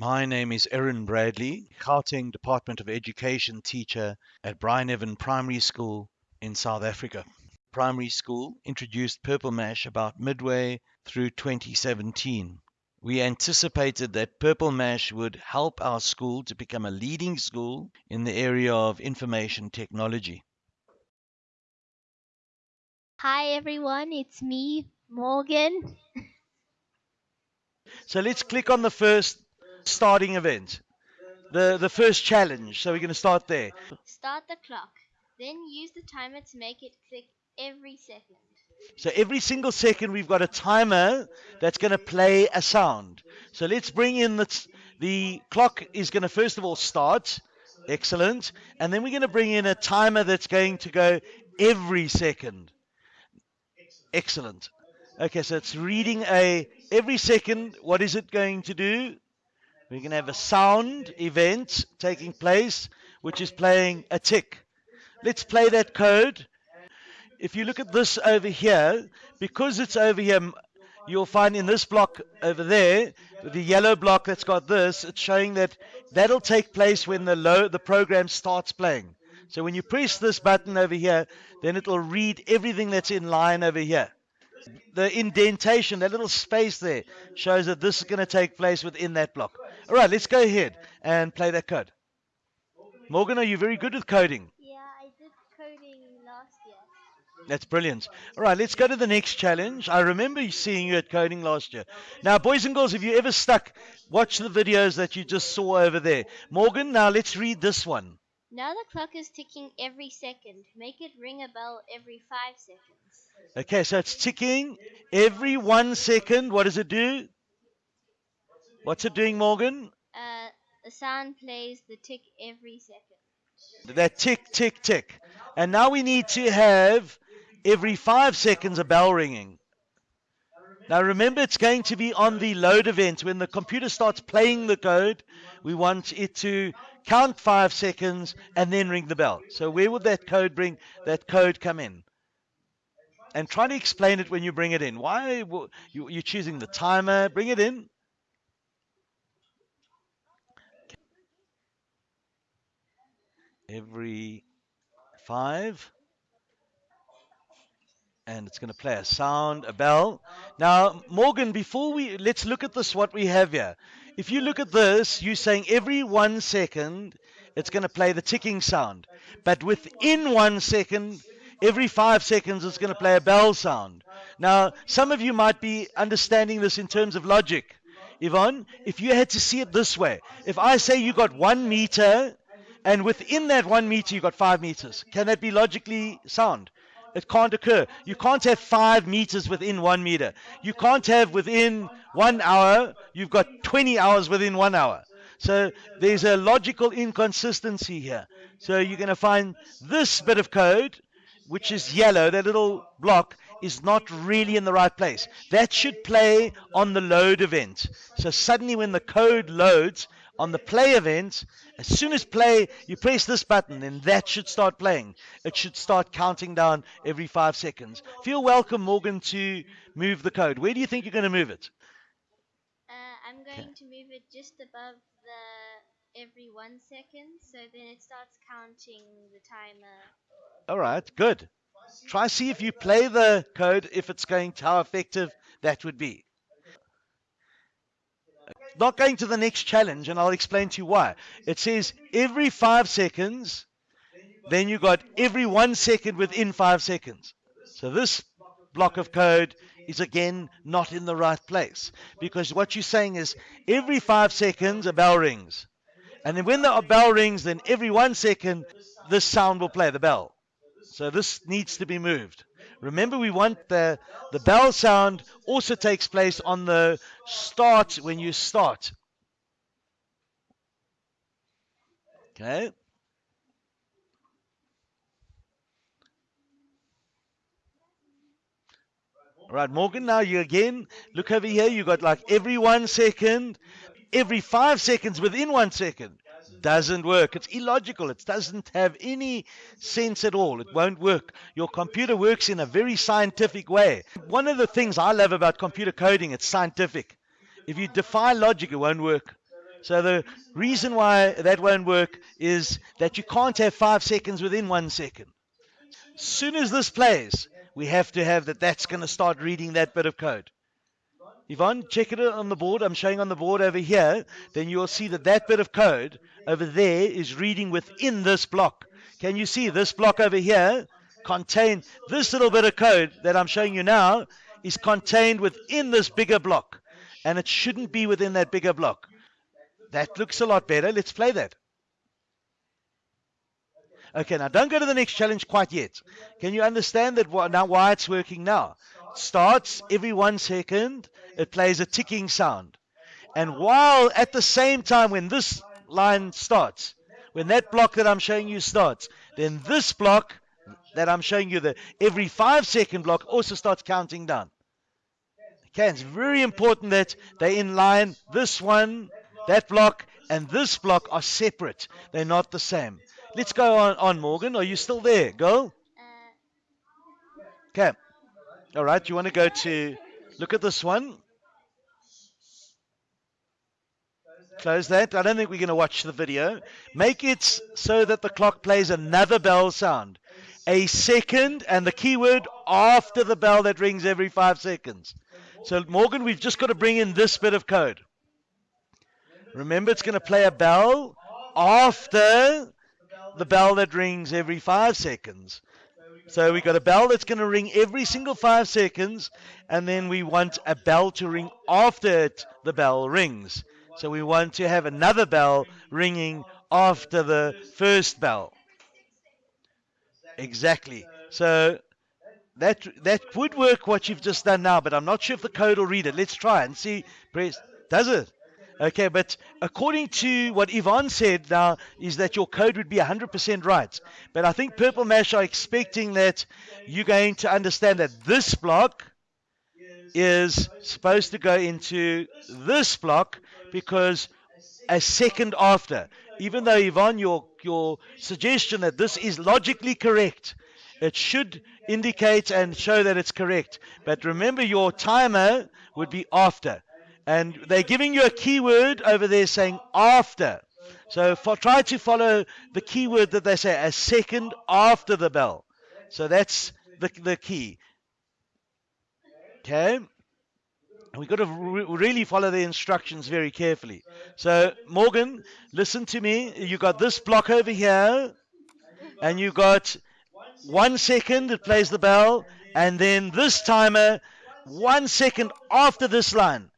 My name is Erin Bradley, Gauteng Department of Education teacher at Brian Evan Primary School in South Africa. Primary school introduced Purple Mash about midway through 2017. We anticipated that Purple Mash would help our school to become a leading school in the area of information technology. Hi everyone, it's me, Morgan. So let's click on the first starting event, the, the first challenge. So we're going to start there. Start the clock. Then use the timer to make it click every second. So every single second we've got a timer that's going to play a sound. So let's bring in the, the clock is going to first of all start. Excellent. And then we're going to bring in a timer that's going to go every second. Excellent. Okay, so it's reading a every second. What is it going to do? We're going to have a sound event taking place, which is playing a tick. Let's play that code. If you look at this over here, because it's over here, you'll find in this block over there, the yellow block that's got this, it's showing that that'll take place when the low, the program starts playing. So when you press this button over here, then it'll read everything that's in line over here the indentation, that little space there, shows that this is going to take place within that block. All right, let's go ahead and play that code. Morgan, are you very good with coding? Yeah, I did coding last year. That's brilliant. All right, let's go to the next challenge. I remember seeing you at coding last year. Now, boys and girls, if you ever stuck, watch the videos that you just saw over there. Morgan, now let's read this one. Now the clock is ticking every second. Make it ring a bell every five seconds. Okay, so it's ticking every one second. What does it do? What's it doing, Morgan? Uh, the sound plays the tick every second. That tick, tick, tick. And now we need to have every five seconds a bell ringing. Now remember, it's going to be on the load event. When the computer starts playing the code, we want it to count five seconds and then ring the bell. So where would that code bring that code come in? And try to explain it when you bring it in. Why you, you're choosing the timer? Bring it in. Every five and it's going to play a sound, a bell. Now, Morgan, before we let's look at this, what we have here. If you look at this, you're saying every one second it's going to play the ticking sound, but within one second, every five seconds it's going to play a bell sound. Now, some of you might be understanding this in terms of logic. Yvonne, if you had to see it this way, if I say you got one meter and within that one meter you've got five meters, can that be logically sound? It can't occur. You can't have five meters within one meter. You can't have within one hour, you've got 20 hours within one hour. So there's a logical inconsistency here. So you're going to find this bit of code, which is yellow, that little block, is not really in the right place. That should play on the load event. So suddenly when the code loads, on the play event, as soon as play, you press this button, and that should start playing. It should start counting down every five seconds. Feel welcome, Morgan, to move the code. Where do you think you're going to move it? Uh, I'm going okay. to move it just above the every one second, so then it starts counting the timer. All right, good. Try see if you play the code, if it's going to how effective that would be not going to the next challenge, and I'll explain to you why. It says every five seconds, then you got every one second within five seconds. So this block of code is again not in the right place because what you're saying is every five seconds a bell rings. And then when the bell rings, then every one second this sound will play, the bell. So this needs to be moved. Remember, we want the, the bell sound also takes place on the start when you start. Okay. All right, Morgan, now you again look over here. You got like every one second, every five seconds within one second doesn't work. It's illogical. It doesn't have any sense at all. It won't work. Your computer works in a very scientific way. One of the things I love about computer coding, it's scientific. If you defy logic, it won't work. So the reason why that won't work is that you can't have five seconds within one second. As soon as this plays, we have to have that that's going to start reading that bit of code. Yvonne, check it on the board. I'm showing on the board over here. Then you'll see that that bit of code over there is reading within this block. Can you see this block over here contain this little bit of code that I'm showing you now is contained within this bigger block. And it shouldn't be within that bigger block. That looks a lot better. Let's play that. Okay, now don't go to the next challenge quite yet. Can you understand that now why it's working now? Starts every one second, it plays a ticking sound. And while at the same time when this line starts, when that block that I'm showing you starts, then this block that I'm showing you, the every five second block also starts counting down. Okay, it's very important that they in line. This one, that block, and this block are separate. They're not the same. Let's go on, on Morgan. Are you still there? Go. Uh, okay. All right. You want to go to look at this one? Close that. I don't think we're going to watch the video. Make it so that the clock plays another bell sound. A second and the keyword after the bell that rings every five seconds. So, Morgan, we've just got to bring in this bit of code. Remember, it's going to play a bell after the bell that rings every five seconds. So we've got a bell that's going to ring every single five seconds, and then we want a bell to ring after it, the bell rings. So we want to have another bell ringing after the first bell. Exactly. So that that would work what you've just done now, but I'm not sure if the code will read it. Let's try and see. Press. Does it? Okay, but according to what Yvonne said now, is that your code would be 100% right. But I think Purple Mash are expecting that you're going to understand that this block is supposed to go into this block because a second after, even though Yvonne, your your suggestion that this is logically correct, it should indicate and show that it's correct. But remember, your timer would be after, and they're giving you a keyword over there saying after. So for, try to follow the keyword that they say a second after the bell. So that's the the key. Okay. We've got to re- really follow the instructions very carefully. So, Morgan, listen to me. You got this block over here, and you got one second, it plays the bell, and then this timer, one second after this line.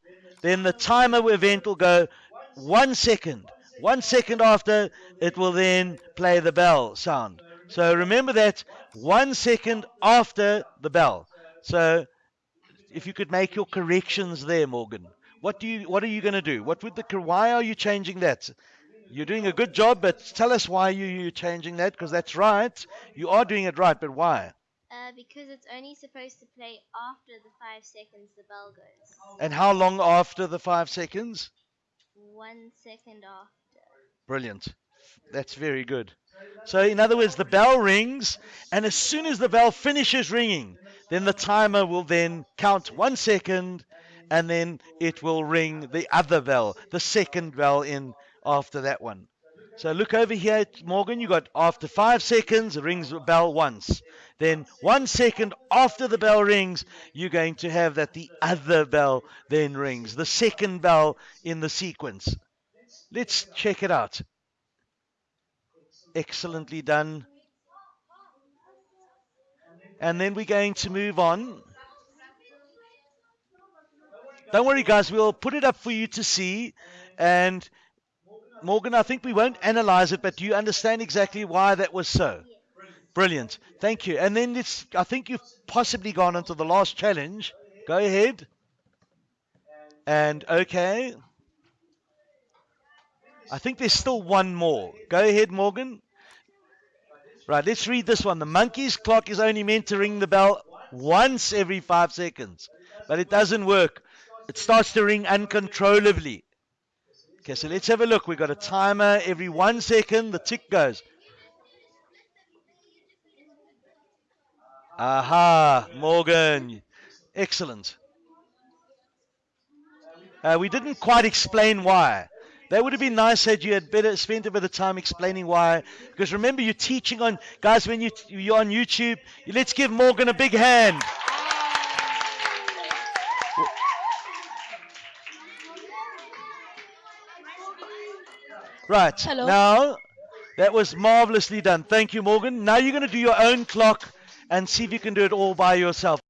Then the timer event will go one second. One second after, it will then play the bell sound. So remember that one second after the bell. So if you could make your corrections there, Morgan. What do you what are you going to do? What would the why are you changing that? You're doing a good job, but tell us why you you changing that because that's right. You are doing it right, but why? Uh, because it's only supposed to play after the five seconds the bell goes. And how long after the five seconds? One second after. Brilliant. That's very good. So, in other words, the bell rings, and as soon as the bell finishes ringing, then the timer will then count one second, and then it will ring the other bell, the second bell in after that one. So look over here, Morgan. You got after five seconds, it rings the bell once. Then one second after the bell rings, you're going to have that the other bell then rings, the second bell in the sequence. Let's check it out. Excellently done. And then we're going to move on. Don't worry, guys. We'll put it up for you to see. And Morgan, I think we won't analyze it, but do you understand exactly why that was so? Brilliant. Thank you. And then it's, I think you've possibly gone into the last challenge. Go ahead. And okay. I think there's still one more. Go ahead, Morgan. Right, let's read this one. The monkey's clock is only meant to ring the bell once every five seconds, but it doesn't work. It starts to ring uncontrollably. Okay, so let's have a look. We've got a timer every one second, the tick goes. Aha, Morgan. Excellent. Uh, we didn't quite explain why. That would have been nice had you had better spent a bit of time explaining why. Because remember, you're teaching on guys when you you're on YouTube. Let's give Morgan a big hand. Right Hello. now, that was marvelously done. Thank you, Morgan. Now you're going to do your own clock and see if you can do it all by yourself.